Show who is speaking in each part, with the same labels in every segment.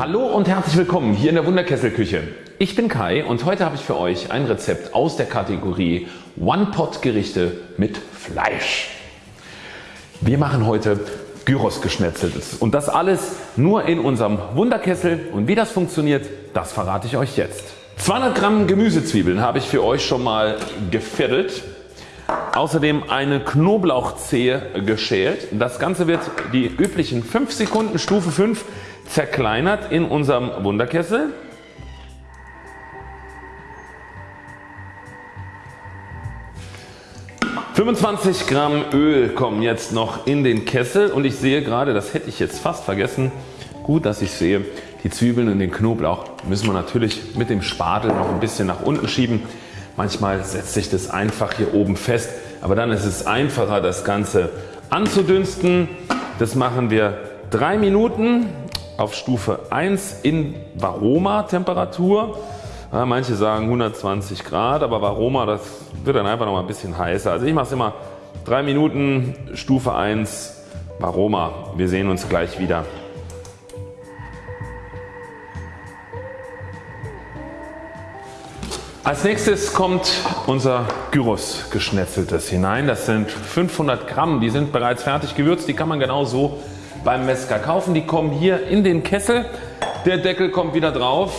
Speaker 1: Hallo und herzlich willkommen hier in der Wunderkesselküche. Ich bin Kai und heute habe ich für euch ein Rezept aus der Kategorie One-Pot Gerichte mit Fleisch. Wir machen heute Gyros geschnetzeltes und das alles nur in unserem Wunderkessel und wie das funktioniert das verrate ich euch jetzt. 200 Gramm Gemüsezwiebeln habe ich für euch schon mal gefettelt. Außerdem eine Knoblauchzehe geschält. Das Ganze wird die üblichen 5 Sekunden Stufe 5 zerkleinert in unserem Wunderkessel. ...25 Gramm Öl kommen jetzt noch in den Kessel und ich sehe gerade, das hätte ich jetzt fast vergessen, gut dass ich sehe, die Zwiebeln und den Knoblauch müssen wir natürlich mit dem Spatel noch ein bisschen nach unten schieben. Manchmal setzt sich das einfach hier oben fest, aber dann ist es einfacher das Ganze anzudünsten. Das machen wir 3 Minuten auf Stufe 1 in Varoma Temperatur. Ja, manche sagen 120 Grad, aber Varoma das wird dann einfach noch mal ein bisschen heißer. Also ich mache es immer 3 Minuten Stufe 1 Varoma. Wir sehen uns gleich wieder. Als nächstes kommt unser Gyros geschnetzeltes hinein. Das sind 500 Gramm. Die sind bereits fertig gewürzt. Die kann man genau so beim Metzger kaufen. Die kommen hier in den Kessel. Der Deckel kommt wieder drauf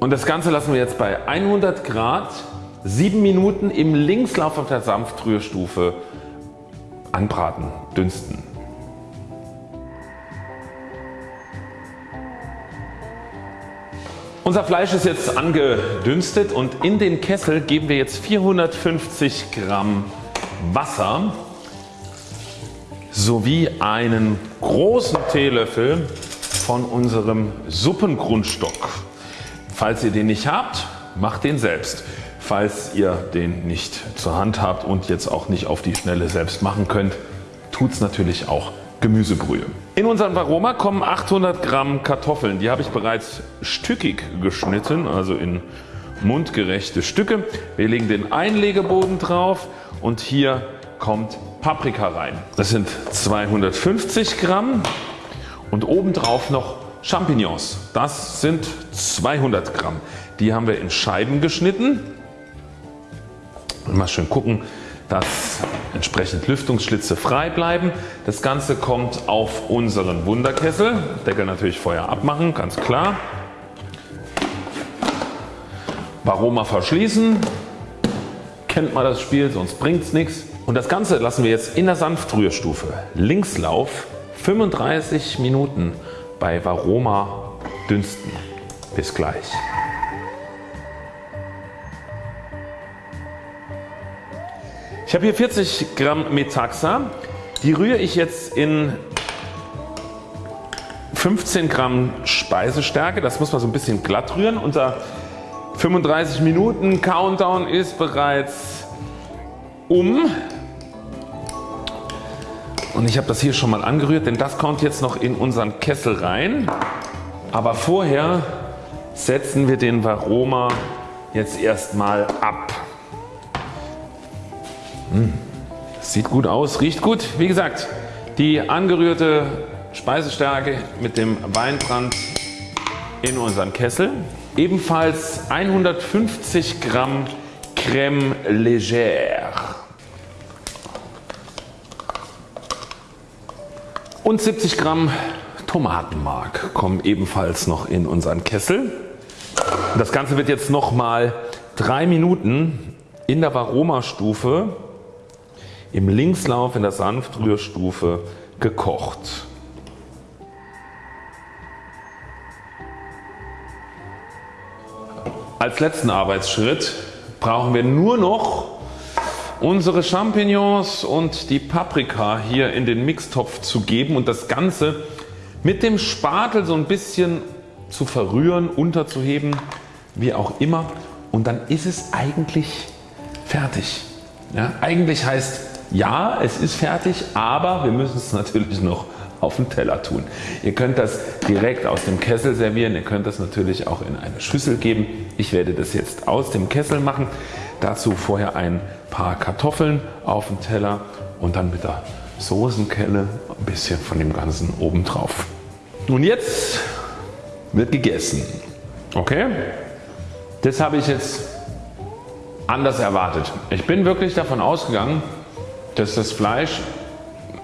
Speaker 1: und das Ganze lassen wir jetzt bei 100 Grad 7 Minuten im Linkslauf auf der Sanftrührstufe anbraten, dünsten. Unser Fleisch ist jetzt angedünstet und in den Kessel geben wir jetzt 450 Gramm Wasser sowie einen großen Teelöffel von unserem Suppengrundstock. Falls ihr den nicht habt, macht den selbst. Falls ihr den nicht zur Hand habt und jetzt auch nicht auf die Schnelle selbst machen könnt, tut's natürlich auch Gemüsebrühe. In unseren Varoma kommen 800 Gramm Kartoffeln. Die habe ich bereits stückig geschnitten, also in mundgerechte Stücke. Wir legen den Einlegeboden drauf und hier kommt Paprika rein. Das sind 250 Gramm und obendrauf noch Champignons. Das sind 200 Gramm. Die haben wir in Scheiben geschnitten. Mal schön gucken dass entsprechend Lüftungsschlitze frei bleiben. Das Ganze kommt auf unseren Wunderkessel. Deckel natürlich vorher abmachen, ganz klar. Varoma verschließen. Kennt man das Spiel, sonst bringt es nichts. Und das Ganze lassen wir jetzt in der Sanftrührstufe Linkslauf 35 Minuten bei Varoma dünsten. Bis gleich. Ich habe hier 40 Gramm Metaxa. Die rühre ich jetzt in 15 Gramm Speisestärke. Das muss man so ein bisschen glatt rühren. Unser 35 Minuten Countdown ist bereits um. Und ich habe das hier schon mal angerührt, denn das kommt jetzt noch in unseren Kessel rein. Aber vorher setzen wir den Varoma jetzt erstmal ab. Mmh. Sieht gut aus, riecht gut. Wie gesagt die angerührte Speisestärke mit dem Weinbrand in unseren Kessel. Ebenfalls 150 Gramm Crème Légère. Und 70 Gramm Tomatenmark kommen ebenfalls noch in unseren Kessel. Das Ganze wird jetzt nochmal 3 Minuten in der Varoma Stufe im Linkslauf in der Sanftrührstufe gekocht. Als letzten Arbeitsschritt brauchen wir nur noch unsere Champignons und die Paprika hier in den Mixtopf zu geben und das Ganze mit dem Spatel so ein bisschen zu verrühren, unterzuheben, wie auch immer und dann ist es eigentlich fertig. Ja, eigentlich heißt ja es ist fertig, aber wir müssen es natürlich noch auf den Teller tun. Ihr könnt das direkt aus dem Kessel servieren, ihr könnt das natürlich auch in eine Schüssel geben. Ich werde das jetzt aus dem Kessel machen. Dazu vorher ein paar Kartoffeln auf den Teller und dann mit der Soßenkelle ein bisschen von dem Ganzen oben drauf. Nun jetzt wird gegessen. Okay? Das habe ich jetzt anders erwartet. Ich bin wirklich davon ausgegangen, dass das Fleisch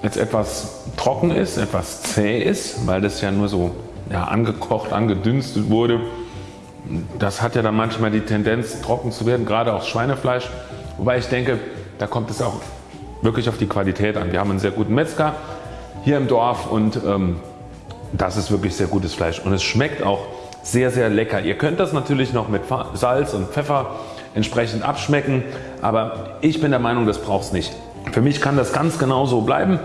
Speaker 1: jetzt etwas trocken ist, etwas zäh ist, weil das ja nur so ja, angekocht, angedünstet wurde. Das hat ja dann manchmal die Tendenz trocken zu werden, gerade auch Schweinefleisch. Wobei ich denke, da kommt es auch wirklich auf die Qualität an. Wir haben einen sehr guten Metzger hier im Dorf und ähm, das ist wirklich sehr gutes Fleisch und es schmeckt auch sehr sehr lecker. Ihr könnt das natürlich noch mit Salz und Pfeffer entsprechend abschmecken, aber ich bin der Meinung das braucht es nicht. Für mich kann das ganz genau so bleiben.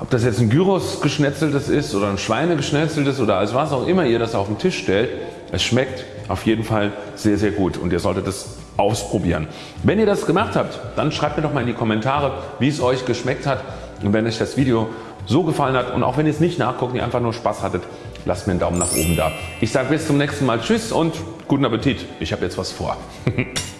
Speaker 1: Ob das jetzt ein Gyros geschnetzeltes ist oder ein Schweine geschnetzeltes oder als was auch immer ihr das auf den Tisch stellt, es schmeckt auf jeden Fall sehr sehr gut und ihr solltet es ausprobieren. Wenn ihr das gemacht habt, dann schreibt mir doch mal in die Kommentare wie es euch geschmeckt hat und wenn euch das Video so gefallen hat und auch wenn ihr es nicht nachguckt, ihr einfach nur Spaß hattet, lasst mir einen Daumen nach oben da. Ich sage bis zum nächsten Mal Tschüss und guten Appetit. Ich habe jetzt was vor.